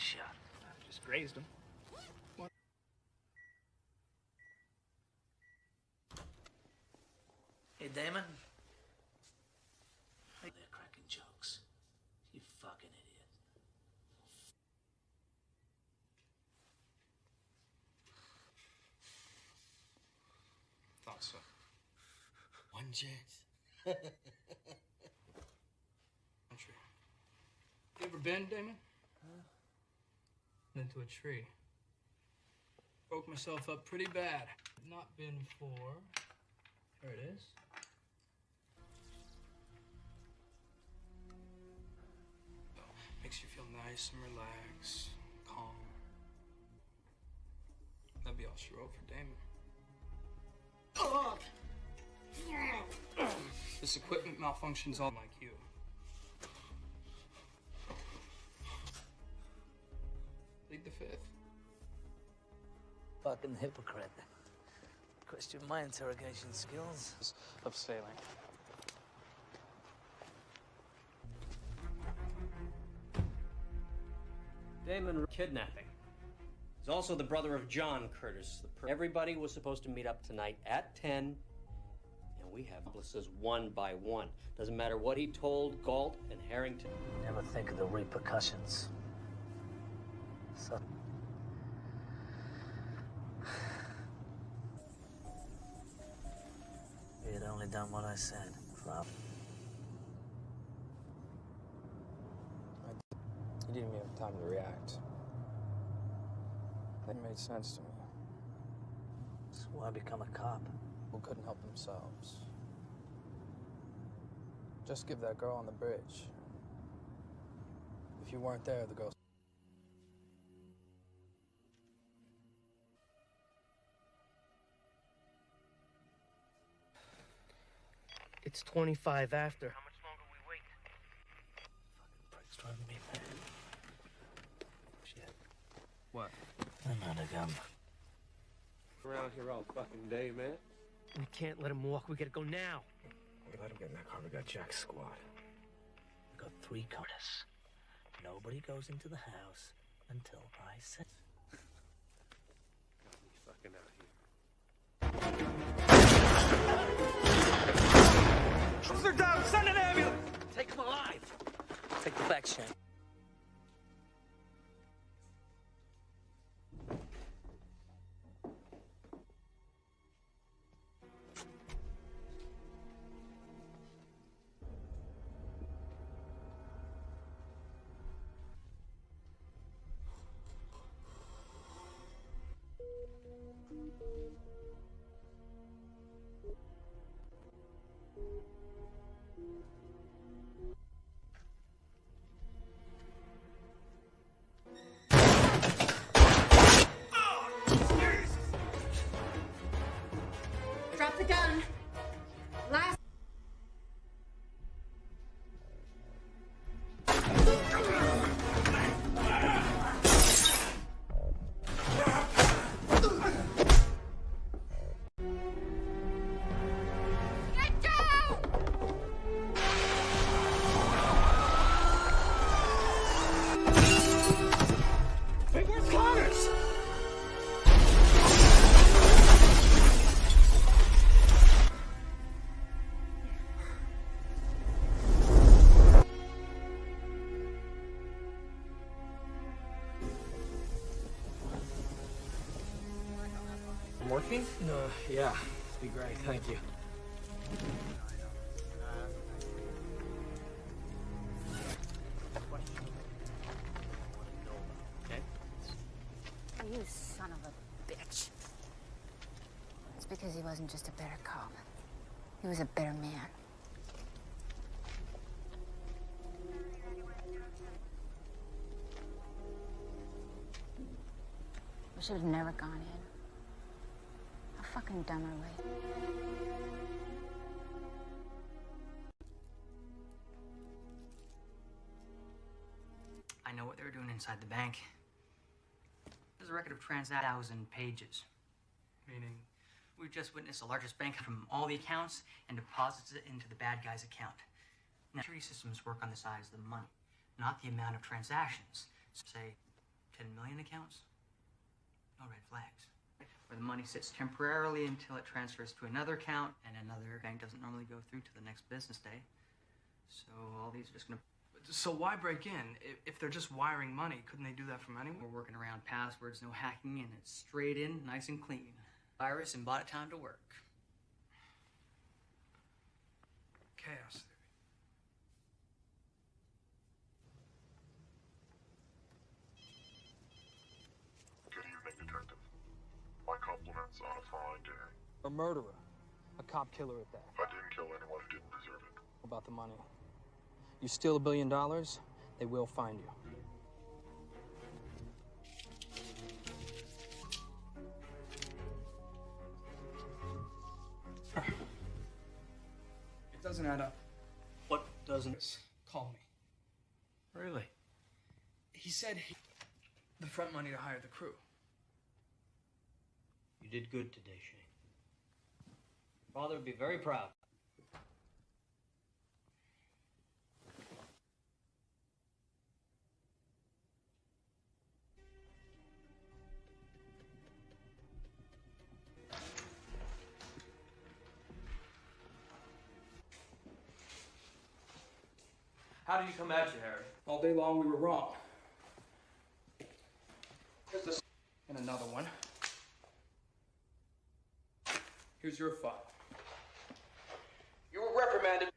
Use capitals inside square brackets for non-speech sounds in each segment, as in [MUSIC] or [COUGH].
shot? I Just grazed him. Hey, Damon. They're cracking jokes. You fucking idiot. Thought so. One chance. [LAUGHS] You ever been, Damon? Into a tree. Broke myself up pretty bad. Not been for. There it is. Makes you feel nice and relaxed, calm. That'd be all she wrote for Damon. This equipment malfunctions all like you. Fucking hypocrite. Question my interrogation skills. Of sailing. Damon kidnapping. He's also the brother of John Curtis. The per- Everybody was supposed to meet up tonight at 10, and we have accomplices one by one. Doesn't matter what he told Galt and Harrington. Never think of the repercussions. So. If you had only done what I said, Flop. You didn't even have time to react. That made sense to me. That's why I become a cop. Who couldn't help themselves. Just give that girl on the bridge. If you weren't there, the girl. It's 25 after. How much longer we wait? Fucking prick's driving me mad. Shit. What? I'm out of gum. Around here all fucking day, man. We can't let him walk. We gotta go now. We let him get in that car. We got Jack's squad. We got three cars. Nobody goes into the house until I say. Got me fucking out here. Down! Send an ambulance! Take him alive! Take the back, Shane. Yeah. Be great. Thank you. You son of a bitch. It's because he wasn't just a better cop. He was a better man. We should have never gone in. I know what they were doing inside the bank. There's a record of transactions, thousand pages. Meaning, we've just witnessed the largest bank from all the accounts and deposits it into the bad guy's account. Now, security systems work on the size of the money, not the amount of transactions. So say, 10 million accounts, no red flags. The money sits temporarily until it transfers to another account, and another bank doesn't normally go through to the next business day. So all these are just gonna. So why break in? If, if they're just wiring money, couldn't they do that from anywhere? We're working around passwords, no hacking, and it's straight in, nice and clean. Virus and bought it time to work. Chaos theory. Good evening, Detective. My compliments on a fine day. A murderer. A cop killer at that. I didn't kill anyone who didn't deserve it. About the money. You steal a billion dollars, they will find you. It doesn't add up. What doesn't? Call me. Really? He said he... the front money to hire the crew. You did good today, Shane. Father would be very proud. How did you come at you, Harry? All day long we were wrong. Here's this and another one. Here's your file. You were reprimanded.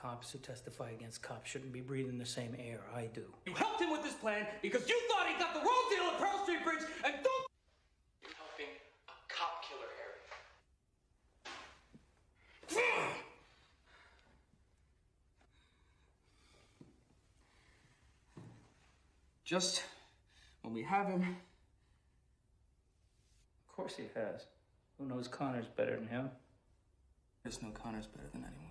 Cops who testify against cops shouldn't be breathing the same air I do. You helped him with this plan because you thought he got the wrong deal at Pearl Street Bridge and don't. You're helping a cop killer, Harry. Just when we have him. Of course he has. Who knows Conners better than him? There's no Connor's better than anyone.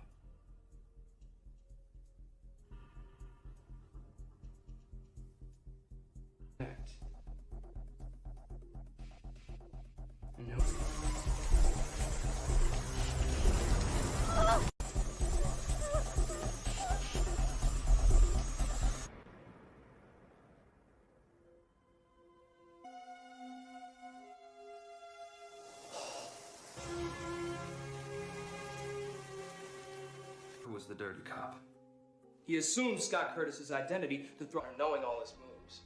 Dirty cop? He assumed Scott Curtis's identity to throw knowing all his moves.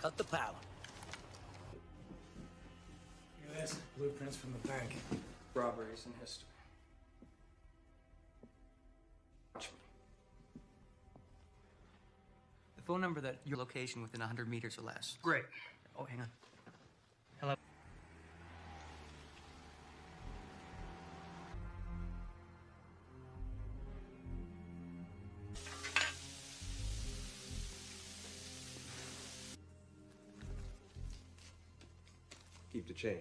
Cut the power. Look at this. Blueprints from the bank. Robberies in history. Watch me. The phone number that your location within 100 meters or less. Great. Oh, hang on. Keep the change.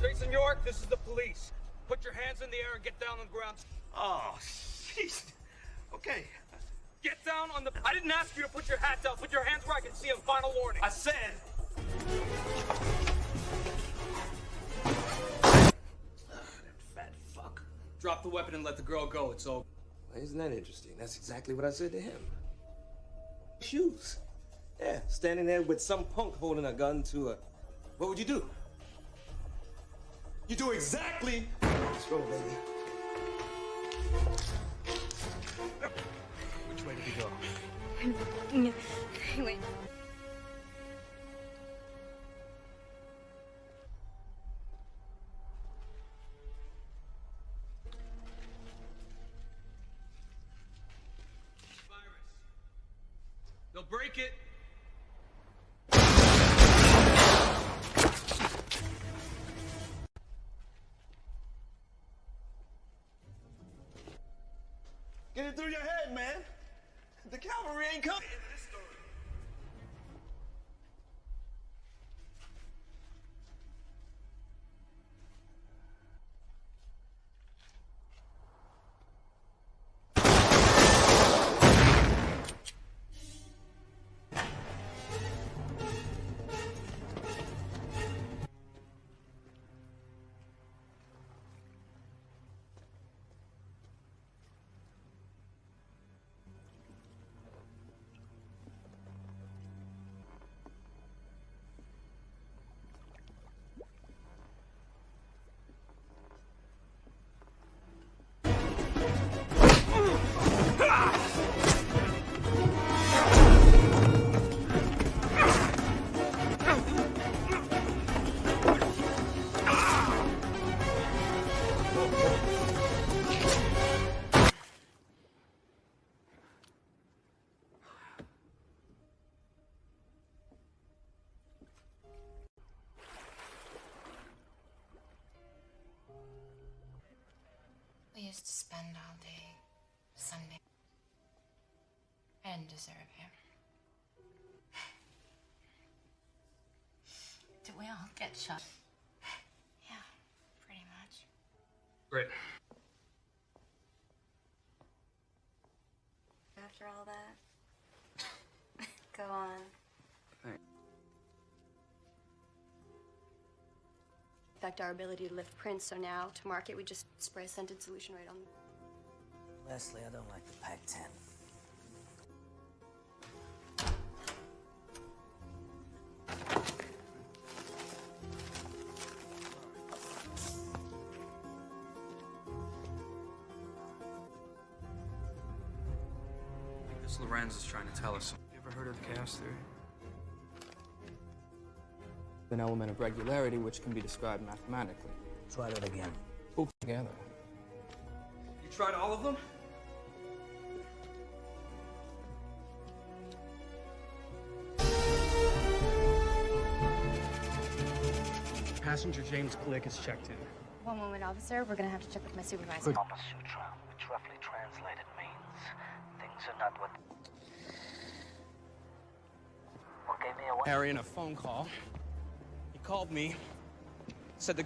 Jason York, this is the police. Put your hands in the air and get down on the ground. Oh, jeez. Okay. Get down on the. I didn't ask you to put your hat down. Put your hands where I can see them. Final warning. I said. That fat fuck. Drop the weapon and let the girl go. It's over. Well, isn't that interesting? That's exactly what I said to him. Shoes. Yeah, standing there with some punk holding a gun to a. What would you do? You do exactly. Let's go, baby. Which way did we go? Wait. They'll break it. Cup. to spend all day Sunday. I didn't deserve him. Did we all get shot? Yeah, pretty much. Great. After all that, [LAUGHS] go on. Affect our ability to lift prints, so now to market, we just spray a scented solution right on them. Leslie, I don't like the Pac 10. I think this Lorenz is trying to tell us. You ever heard of chaos theory? An element of regularity which can be described mathematically. Try that again. Pulled together. You tried all of them? Passenger James Glick is checked in. One moment, officer. We're gonna have to check with my supervisor. Kama Sutra, which roughly translated means things are not what. What gave me away? Harry in a phone call. He called me, said the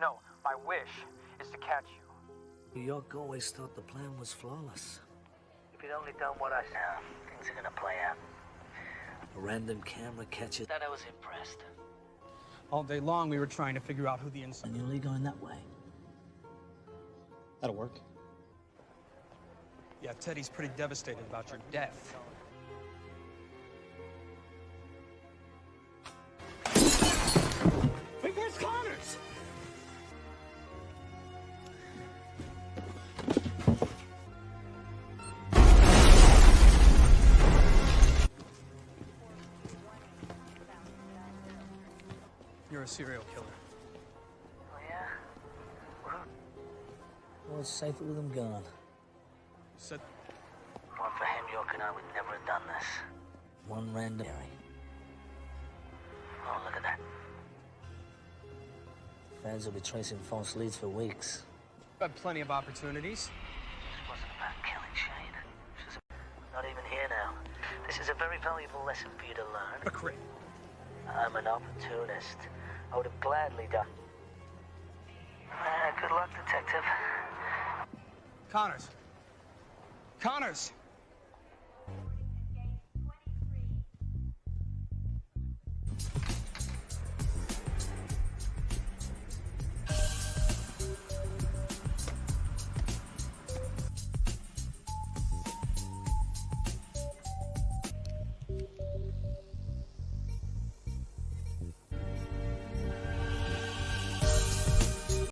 No, my wish is to catch you. New York always thought the plan was flawless. If you'd only done what I said, things are gonna play out. A random camera catches. That I was impressed. all day long we were trying to figure out who the inside. And you're only going that way. That'll work. Yeah, Teddy's pretty devastated about your death. Serial killer. Oh, yeah? Well, it's safer with him gone. Said One for him, York and I would never have done this. One random. Oh, look at that. Fans will be tracing false leads for weeks. had plenty of opportunities. This wasn't about killing Shane. She's not even here now. This is a very valuable lesson for you to learn. McCray. I'm an opportunist. I would have gladly done. Uh, good luck, detective. Conners. Conners!